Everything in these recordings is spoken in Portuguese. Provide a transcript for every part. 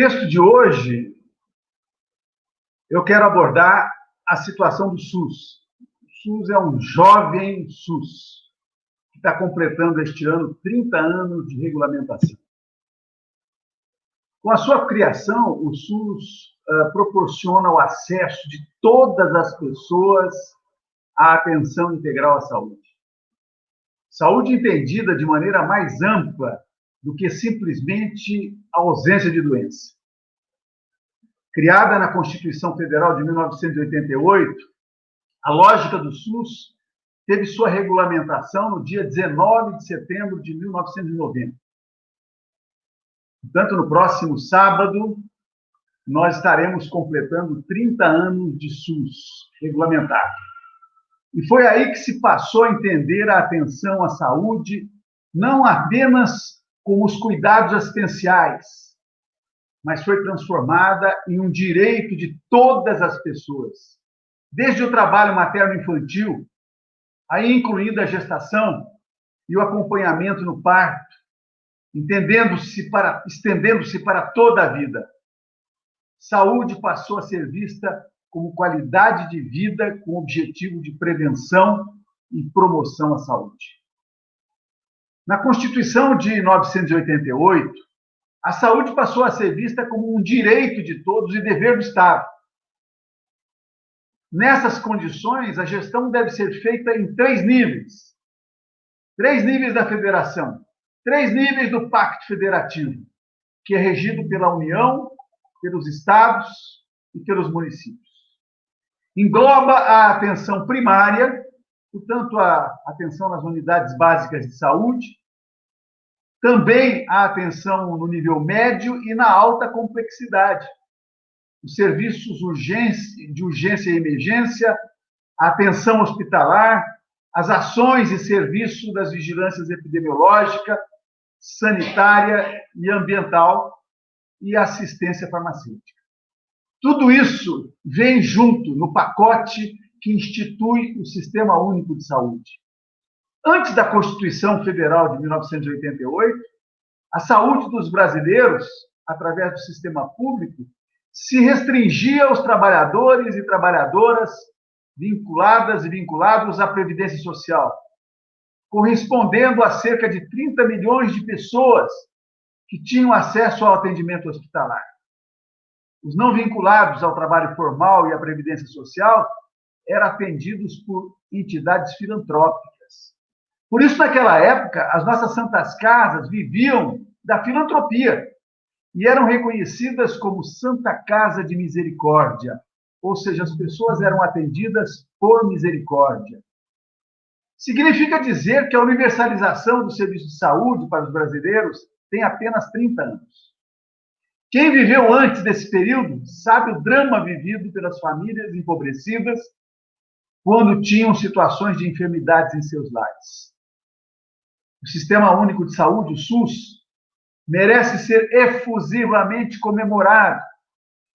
texto de hoje, eu quero abordar a situação do SUS. O SUS é um jovem SUS, que está completando este ano 30 anos de regulamentação. Com a sua criação, o SUS uh, proporciona o acesso de todas as pessoas à atenção integral à saúde. Saúde entendida de maneira mais ampla do que simplesmente a ausência de doença. Criada na Constituição Federal de 1988, a lógica do SUS teve sua regulamentação no dia 19 de setembro de 1990. Portanto, no próximo sábado, nós estaremos completando 30 anos de SUS regulamentado. E foi aí que se passou a entender a atenção à saúde não apenas como os cuidados assistenciais, mas foi transformada em um direito de todas as pessoas, desde o trabalho materno-infantil, aí incluindo a gestação e o acompanhamento no parto, entendendo-se para estendendo-se para toda a vida. Saúde passou a ser vista como qualidade de vida com objetivo de prevenção e promoção à saúde. Na Constituição de 1988, a saúde passou a ser vista como um direito de todos e dever do Estado. Nessas condições, a gestão deve ser feita em três níveis. Três níveis da federação, três níveis do Pacto Federativo, que é regido pela União, pelos estados e pelos municípios engloba a atenção primária, portanto, a atenção nas unidades básicas de saúde, também a atenção no nível médio e na alta complexidade, os serviços de urgência e emergência, a atenção hospitalar, as ações e serviços das vigilâncias epidemiológica, sanitária e ambiental e assistência farmacêutica. Tudo isso vem junto no pacote que institui o Sistema Único de Saúde. Antes da Constituição Federal de 1988, a saúde dos brasileiros, através do sistema público, se restringia aos trabalhadores e trabalhadoras vinculadas e vinculados à Previdência Social, correspondendo a cerca de 30 milhões de pessoas que tinham acesso ao atendimento hospitalar os não vinculados ao trabalho formal e à previdência social eram atendidos por entidades filantrópicas. Por isso, naquela época, as nossas santas casas viviam da filantropia e eram reconhecidas como Santa Casa de Misericórdia, ou seja, as pessoas eram atendidas por misericórdia. Significa dizer que a universalização do serviço de saúde para os brasileiros tem apenas 30 anos. Quem viveu antes desse período sabe o drama vivido pelas famílias empobrecidas quando tinham situações de enfermidades em seus lares. O Sistema Único de Saúde, o SUS, merece ser efusivamente comemorado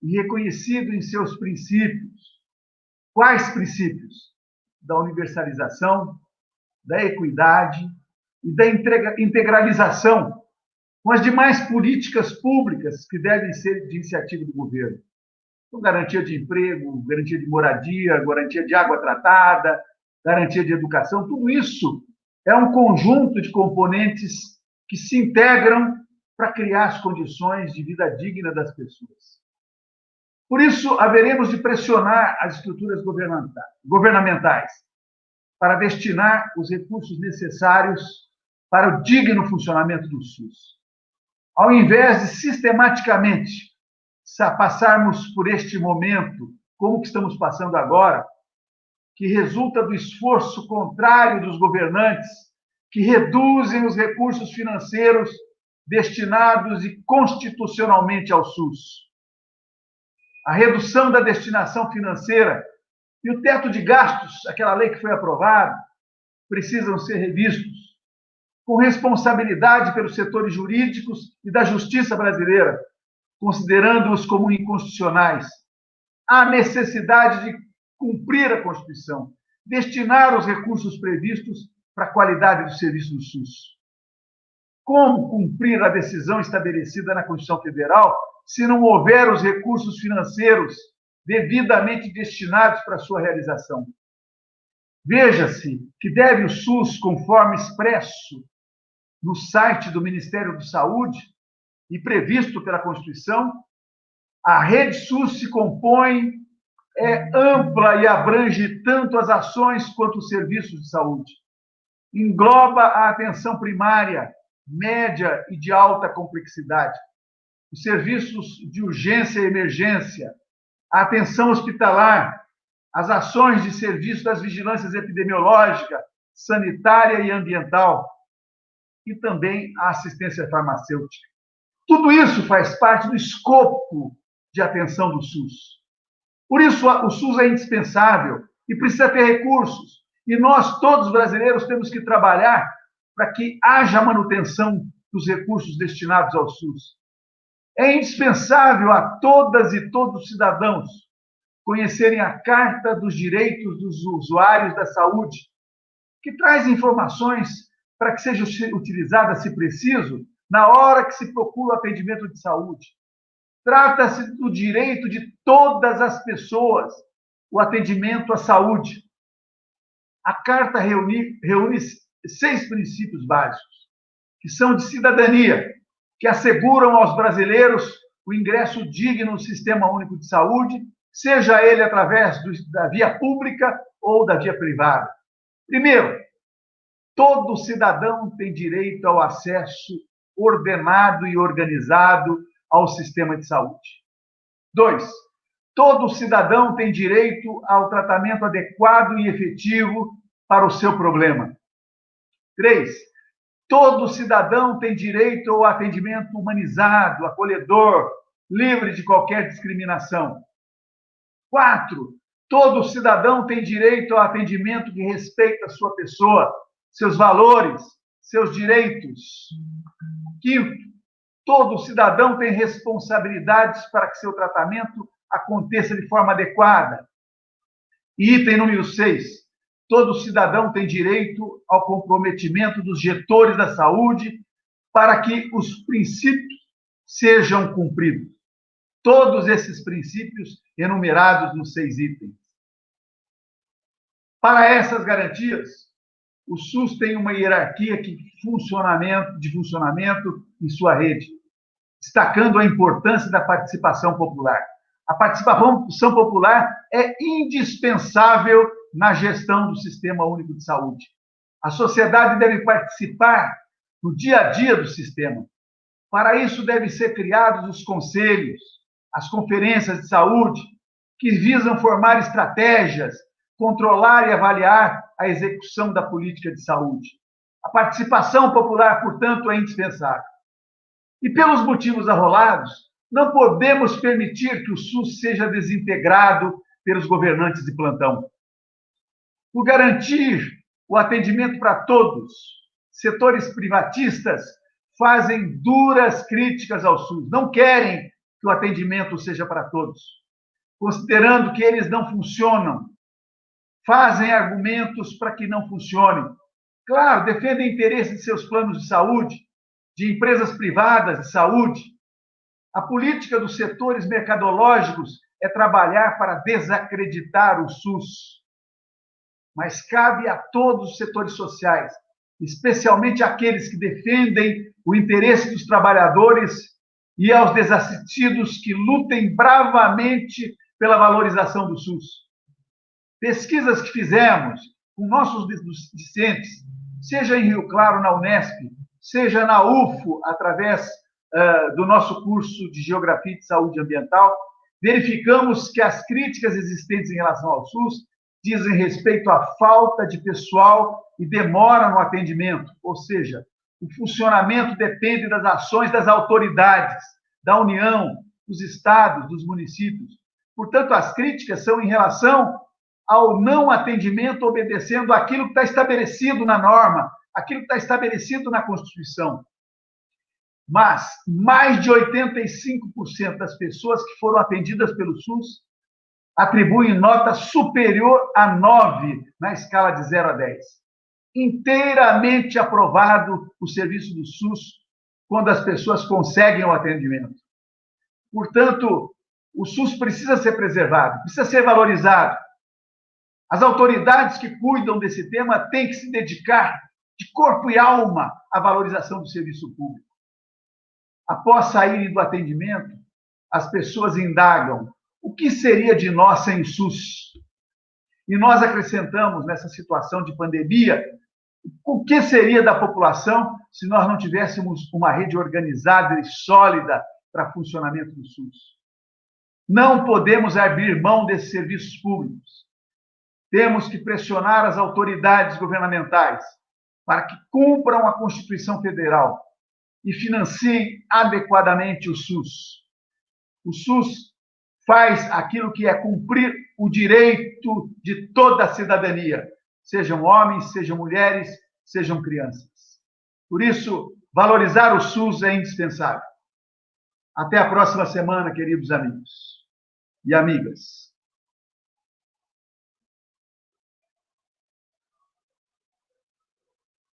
e reconhecido em seus princípios. Quais princípios? Da universalização, da equidade e da integralização com as demais políticas públicas que devem ser de iniciativa do governo. Então, garantia de emprego, garantia de moradia, garantia de água tratada, garantia de educação, tudo isso é um conjunto de componentes que se integram para criar as condições de vida digna das pessoas. Por isso, haveremos de pressionar as estruturas governamentais para destinar os recursos necessários para o digno funcionamento do SUS ao invés de sistematicamente passarmos por este momento, como que estamos passando agora, que resulta do esforço contrário dos governantes, que reduzem os recursos financeiros destinados e constitucionalmente ao SUS. A redução da destinação financeira e o teto de gastos, aquela lei que foi aprovada, precisam ser revistos com responsabilidade pelos setores jurídicos e da justiça brasileira, considerando-os como inconstitucionais. Há necessidade de cumprir a Constituição, destinar os recursos previstos para a qualidade do serviço do SUS. Como cumprir a decisão estabelecida na Constituição Federal se não houver os recursos financeiros devidamente destinados para sua realização. Veja-se que deve o SUS, conforme expresso no site do Ministério da Saúde e previsto pela Constituição, a rede SUS se compõe, é ampla e abrange tanto as ações quanto os serviços de saúde. Engloba a atenção primária, média e de alta complexidade, os serviços de urgência e emergência, a atenção hospitalar, as ações de serviço das vigilâncias epidemiológica, sanitária e ambiental, e também a assistência farmacêutica. Tudo isso faz parte do escopo de atenção do SUS. Por isso, o SUS é indispensável e precisa ter recursos. E nós, todos brasileiros, temos que trabalhar para que haja manutenção dos recursos destinados ao SUS. É indispensável a todas e todos os cidadãos conhecerem a Carta dos Direitos dos Usuários da Saúde, que traz informações para que seja utilizada, se preciso, na hora que se procura o atendimento de saúde. Trata-se do direito de todas as pessoas, o atendimento à saúde. A Carta reúne, reúne seis princípios básicos, que são de cidadania, que asseguram aos brasileiros o ingresso digno no Sistema Único de Saúde, seja ele através do, da via pública ou da via privada. Primeiro, todo cidadão tem direito ao acesso ordenado e organizado ao sistema de saúde. Dois, todo cidadão tem direito ao tratamento adequado e efetivo para o seu problema. Três, Todo cidadão tem direito ao atendimento humanizado, acolhedor, livre de qualquer discriminação. Quatro, todo cidadão tem direito ao atendimento que respeita a sua pessoa, seus valores, seus direitos. Quinto, todo cidadão tem responsabilidades para que seu tratamento aconteça de forma adequada. Item número seis, todo cidadão tem direito ao comprometimento dos getores da saúde para que os princípios sejam cumpridos. Todos esses princípios enumerados nos seis itens. Para essas garantias, o SUS tem uma hierarquia de funcionamento, de funcionamento em sua rede, destacando a importância da participação popular. A participação popular é indispensável na gestão do Sistema Único de Saúde. A sociedade deve participar no dia a dia do sistema. Para isso, devem ser criados os conselhos, as conferências de saúde, que visam formar estratégias, controlar e avaliar a execução da política de saúde. A participação popular, portanto, é indispensável. E pelos motivos arrolados, não podemos permitir que o SUS seja desintegrado pelos governantes de plantão por garantir o atendimento para todos. Setores privatistas fazem duras críticas ao SUS, não querem que o atendimento seja para todos, considerando que eles não funcionam, fazem argumentos para que não funcionem. Claro, defendem interesses de seus planos de saúde, de empresas privadas de saúde. A política dos setores mercadológicos é trabalhar para desacreditar o SUS mas cabe a todos os setores sociais, especialmente aqueles que defendem o interesse dos trabalhadores e aos desassistidos que lutem bravamente pela valorização do SUS. Pesquisas que fizemos com nossos discentes, seja em Rio Claro, na Unesp, seja na UFO, através uh, do nosso curso de Geografia e Saúde Ambiental, verificamos que as críticas existentes em relação ao SUS dizem respeito à falta de pessoal e demora no atendimento, ou seja, o funcionamento depende das ações das autoridades, da União, dos estados, dos municípios. Portanto, as críticas são em relação ao não atendimento obedecendo aquilo que está estabelecido na norma, aquilo que está estabelecido na Constituição. Mas mais de 85% das pessoas que foram atendidas pelo SUS atribuem nota superior a 9 na escala de 0 a 10. Inteiramente aprovado o serviço do SUS quando as pessoas conseguem o atendimento. Portanto, o SUS precisa ser preservado, precisa ser valorizado. As autoridades que cuidam desse tema têm que se dedicar de corpo e alma à valorização do serviço público. Após saírem do atendimento, as pessoas indagam o que seria de nós sem SUS? E nós acrescentamos nessa situação de pandemia o que seria da população se nós não tivéssemos uma rede organizada e sólida para funcionamento do SUS. Não podemos abrir mão desses serviços públicos. Temos que pressionar as autoridades governamentais para que cumpram a Constituição Federal e financiem adequadamente o SUS. O SUS faz aquilo que é cumprir o direito de toda a cidadania, sejam homens, sejam mulheres, sejam crianças. Por isso, valorizar o SUS é indispensável. Até a próxima semana, queridos amigos e amigas.